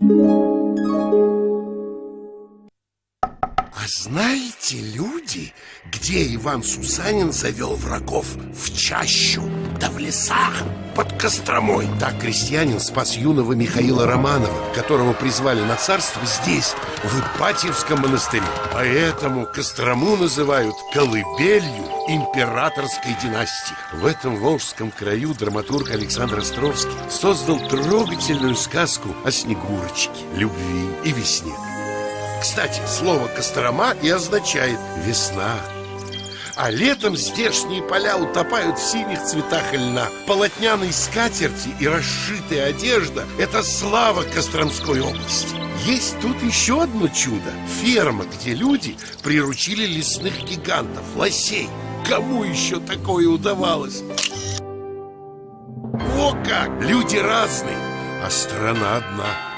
А знаете, люди, где Иван Сусанин завел врагов в чащу, да в лесах, под Костромой? Так крестьянин спас юного Михаила Романова, которого призвали на царство здесь, в Ипатьевском монастыре. Поэтому Кострому называют колыбелью императорской династии. В этом волжском краю драматург Александр Островский создал трогательную сказку о Снегурочке, любви и весне. Кстати, слово «Кострома» и означает «весна». А летом здешние поля утопают в синих цветах льна Полотняной скатерти и расшитая одежда – это слава Костромской области Есть тут еще одно чудо – ферма, где люди приручили лесных гигантов, лосей Кому еще такое удавалось? О как! Люди разные, а страна одна –